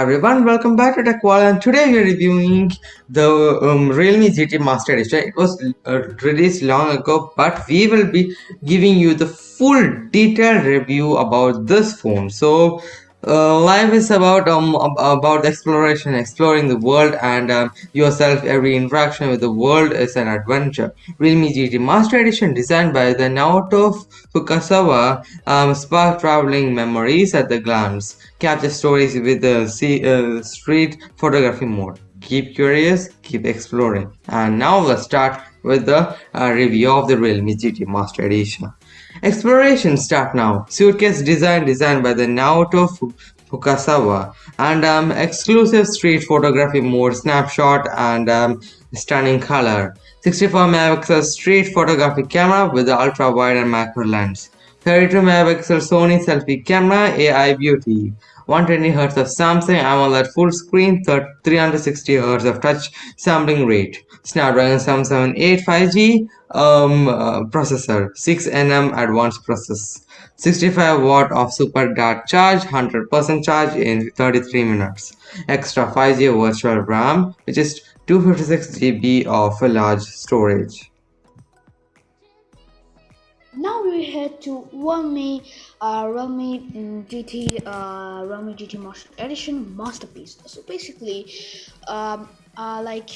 Everyone, welcome back to TechWall and today we are reviewing the um, Realme GT Master Edition. It was uh, released long ago but we will be giving you the full detailed review about this phone. So uh, life is about um about exploration exploring the world and um, yourself. Every interaction with the world is an adventure. Realme gt master edition designed by the naoto fukasawa um, spark traveling memories at the glance. Capture stories with the uh, street photography mode. Keep curious keep exploring. And now let's start with the uh, review of the realme gt master edition Exploration start now. Suitcase design designed by the Naoto Fukasawa and um, exclusive street photography mode snapshot and um, stunning color. 64 megapixel street photography camera with ultra wide and macro lens. 32 megapixel Sony selfie camera AI beauty. 120Hz of Samsung AMOLED full screen, 360Hz of touch sampling rate. Snapdragon 778 5G um, uh, processor, 6nm advanced process. 65 watt of super dart charge, 100% charge in 33 minutes. Extra 5G virtual RAM, which is 256 GB of large storage. We head to Realme, uh, mm, GT, uh, Realme GT Master Edition Masterpiece. So basically, um, uh, like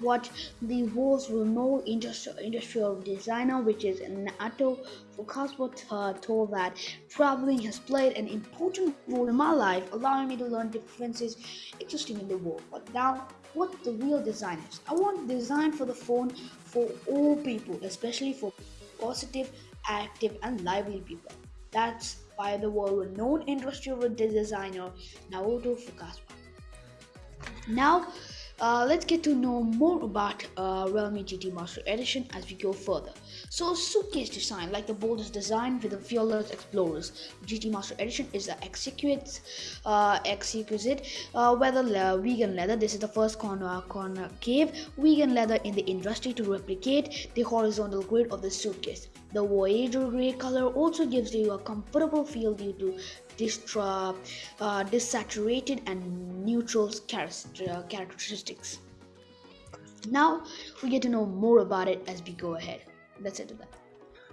what the world's renowned industrial, industrial designer, which is Naoto Fukasawa, uh, told that traveling has played an important role in my life, allowing me to learn differences existing in the world. But now, what the real design is? I want design for the phone for all people, especially for positive active, and lively people. That's by the world-renowned industrial designer Naoto Fukasawa. Now, uh, let's get to know more about uh, Realme GT Master Edition as we go further. So, suitcase design, like the boldest design with the fearless explorers. GT Master Edition is the exquisite, uh, exquisite uh, weather vegan leather. This is the first corner concave vegan leather in the industry to replicate the horizontal grid of the suitcase. The Voyager gray color also gives you a comfortable feel due to uh, uh, desaturated and neutral uh, characteristics. Now we get to know more about it as we go ahead.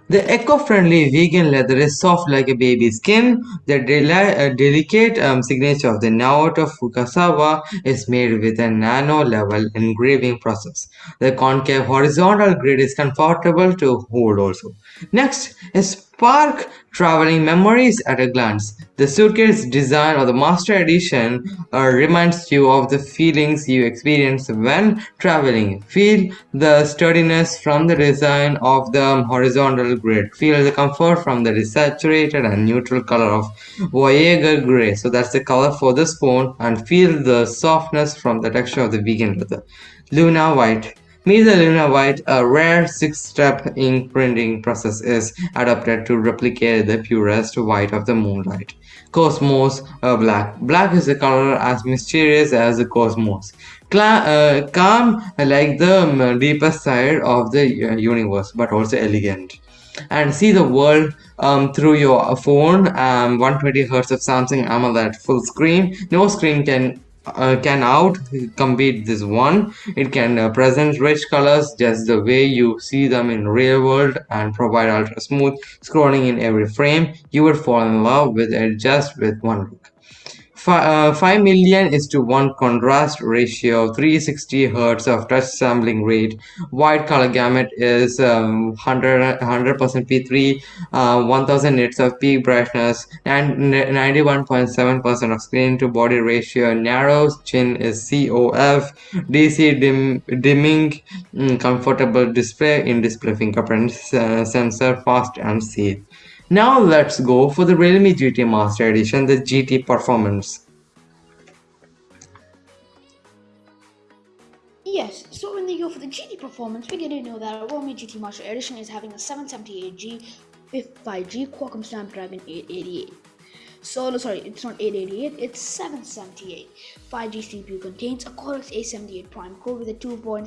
The eco-friendly vegan leather is soft like a baby's skin. The uh, delicate um, signature of the Naoto Fukasawa is made with a nano-level engraving process. The concave horizontal grid is comfortable to hold also. Next is spark traveling memories at a glance. The suitcase design of the Master Edition uh, reminds you of the feelings you experience when traveling. Feel the sturdiness from the design of the horizontal grid. Feel the comfort from the desaturated and neutral color of Voyager gray. So that's the color for this phone and feel the softness from the texture of the vegan leather. Luna white. Meet the Luna White, a rare six-step ink printing process is adapted to replicate the purest white of the moonlight. Cosmos uh, Black. Black is a color as mysterious as the cosmos. Cla uh, calm like the um, deepest side of the uh, universe, but also elegant and see the world um, through your phone um, 120 hertz of samsung amoled full screen no screen can uh, can out compete this one. It can uh, present rich colors just the way you see them in real world and provide ultra smooth scrolling in every frame. You would fall in love with it just with one look uh, 5 million is to 1 contrast ratio 360 hertz of touch sampling rate. Wide color gamut is um, 100 100% p3 uh, 1000 nits of peak brightness and 91.7 percent of screen to body ratio. Narrow chin is cof dc dim, dimming mm, comfortable display in display fingerprint uh, sensor fast and safe now let's go for the Realme GT Master Edition, the GT Performance. Yes, so when they go for the GT Performance, we get to know that Realme GT Master Edition is having a 778G 5G Qualcomm Snapdragon 888. So no, sorry, it's not 888, it's 778. 5G CPU contains a Cortex A78 Prime core with a 2.4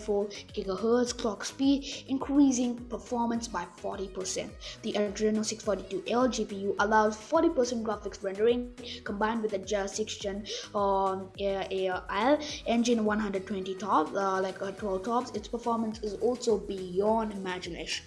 GHz clock speed, increasing performance by 40%. The Adreno 642L GPU allows 40% graphics rendering combined with the just 6 Gen um, AL engine 120 top, uh, like uh, 12 tops. Its performance is also beyond imagination.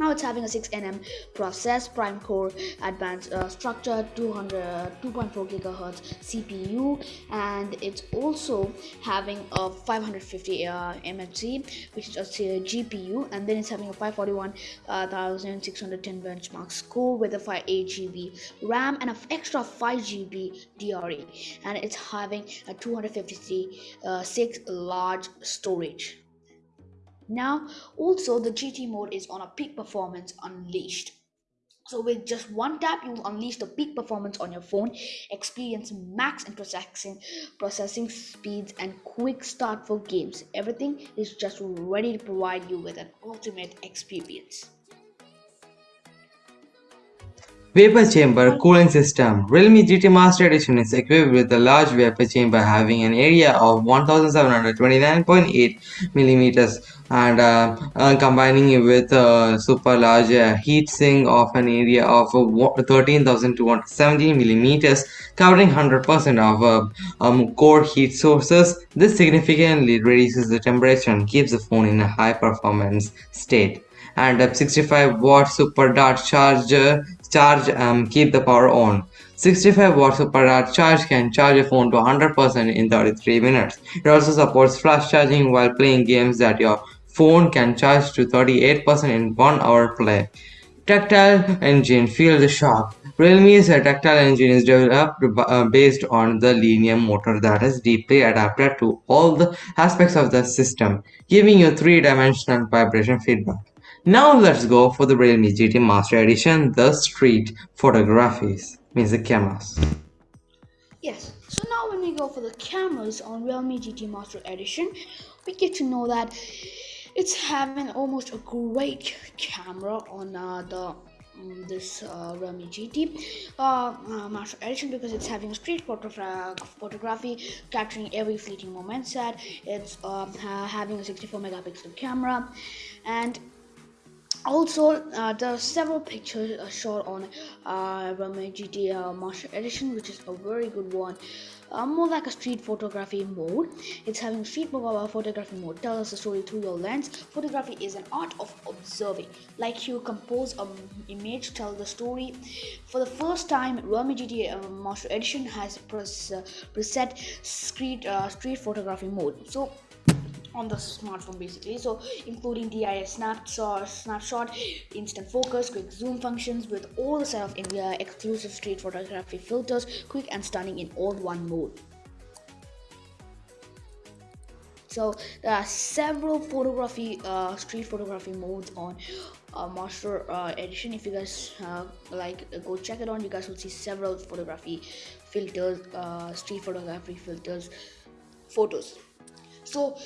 Now it's having a 6nm process, prime core, advanced uh, structure, 200, 2.4 gigahertz CPU, and it's also having a 550 uh, MHz, which is a GPU, and then it's having a 541,610 benchmark score with a 5 8 GB RAM and an extra 5 GB DRE, and it's having a 256 uh, large storage. Now, also the GT mode is on a peak performance unleashed. So with just one tap, you will unleash the peak performance on your phone, experience max and processing, processing speeds, and quick start for games. Everything is just ready to provide you with an ultimate experience. Vapor chamber cooling system. Realme GT Master Edition is equipped with a large vapor chamber having an area of 1729.8 millimeters and uh, uh, combining it with a super large uh, heat sink of an area of 13,270 millimeters covering 100% of uh, um, core heat sources. This significantly reduces the temperature and keeps the phone in a high performance state and a 65 watt super dart charger charge um, keep the power on. 65 watts per hour charge can charge a phone to 100% in 33 minutes. It also supports flash charging while playing games that your phone can charge to 38% in 1 hour play. Tactile engine feel the shock. Realme's tactile engine is developed uh, based on the linear motor that is deeply adapted to all the aspects of the system, giving you three-dimensional vibration feedback. Now let's go for the Realme GT Master Edition, the street photographies, means the cameras. Yes, so now when we go for the cameras on Realme GT Master Edition, we get to know that it's having almost a great camera on uh, the um, this uh, Realme GT uh, uh, Master Edition because it's having a street photogra photography capturing every fleeting moment set. It's um, ha having a 64 megapixel camera and also uh, there are several pictures uh, shot on uh, Realme GT uh, Master Edition which is a very good one. Uh, more like a street photography mode. It's having street photography mode. Tell us a story through your lens. Photography is an art of observing. Like you compose an image tell the story. For the first time Realme GT uh, Master Edition has pres preset street street photography mode. So on the smartphone basically. So including DIS snapshot snapshot instant focus quick zoom functions with all the set of India exclusive street photography filters quick and stunning in all one mode. So there are several photography uh, street photography modes on uh, master uh, edition. If you guys uh, like go check it on you guys will see several photography filters uh, street photography filters photos. So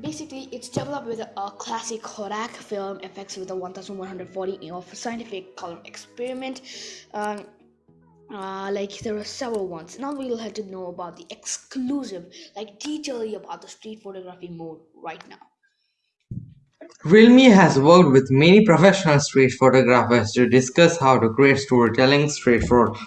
basically it's developed with a, classic Kodak film effects with a 1140 of scientific color experiment. Um, uh, like there are several ones. Now we'll have to know about the exclusive like detailing about the street photography mode right now Realme has worked with many professional street photographers to discuss how to create storytelling street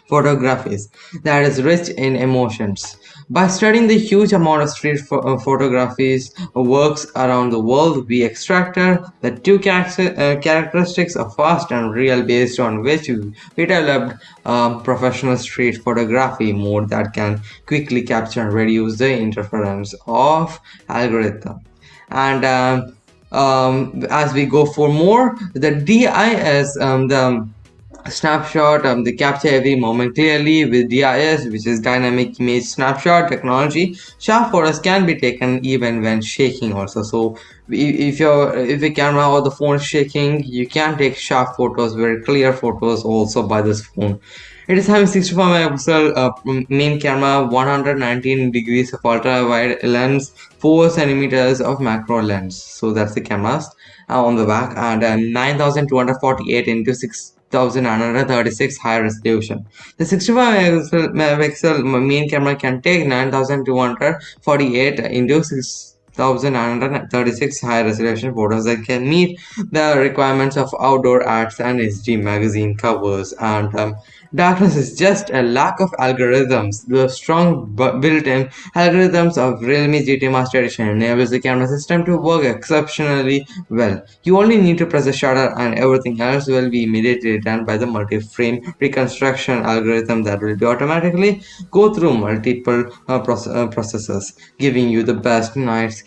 photographies that is rich in emotions. By studying the huge amount of street uh, photographies works around the world, we extracted the two uh, characteristics of fast and real based on which we developed a professional street photography mode that can quickly capture and reduce the interference of algorithm. And um, um, as we go for more the DIS um, the snapshot um, they capture every moment clearly with DIS which is dynamic image snapshot technology. Sharp photos can be taken even when shaking also. So if your if the camera or the phone is shaking you can take sharp photos very clear photos also by this phone it is having 64 megapixel uh, main camera, 119 degrees of ultra wide lens, 4 centimeters of macro lens. So that's the cameras uh, on the back and uh, 9248 into 6 6936 high resolution. The 65 megapixel main camera can take 9248 into 6936 high resolution photos that can meet the requirements of outdoor ads and HD magazine covers and um, Darkness is just a lack of algorithms. The strong built-in algorithms of Realme GT Master Edition enables the camera system to work exceptionally well. You only need to press the shutter and everything else will be immediately done by the multi-frame reconstruction algorithm that will be automatically go through multiple uh, proce uh, processes, giving you the best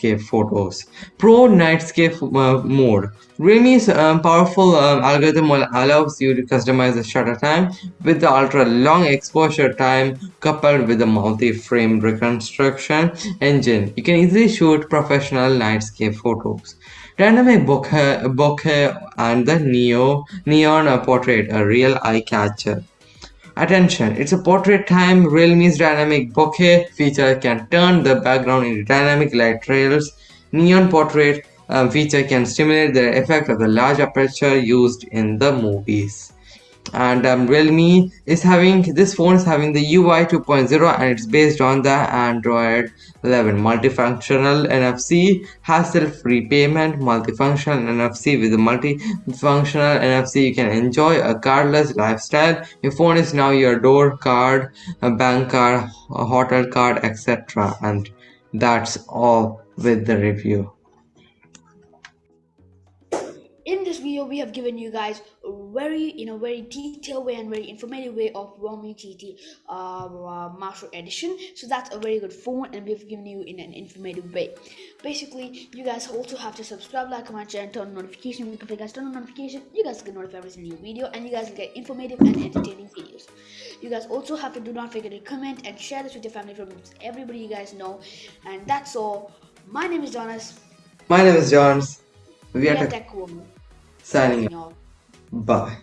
nightscape photos. Pro Nightscape uh, Mode Realme's um, powerful um, algorithm allows you to customize the shutter time with the ultra long exposure time coupled with the multi-frame reconstruction engine. You can easily shoot professional nightscape photos. Dynamic bokeh, bokeh and the neo neon portrait, a real eye catcher. Attention, it's a portrait time. Realme's dynamic bokeh feature can turn the background into dynamic light trails. Neon portrait um, feature can stimulate the effect of the large aperture used in the movies and um, Realme is having this phone is having the UI 2.0 and it's based on the Android 11 multifunctional NFC hassle-free payment multifunctional NFC with a multifunctional NFC you can enjoy a cardless lifestyle. Your phone is now your door card a bank card a hotel card etc and that's all with the review. In this video we have given you guys very in a very detailed way and very informative way of Realme GT uh, uh, Master Edition. So that's a very good phone and we've given you in an informative way. Basically you guys also have to subscribe like comment share and turn on notification. If you guys turn on notification you guys get notified every new video and you guys get informative and entertaining videos. You guys also have to do not forget to comment and share this with your family friends everybody you guys know. And that's all. My name is Jonas. My name is Johns we, we are Tech Woman. signing off. Bye.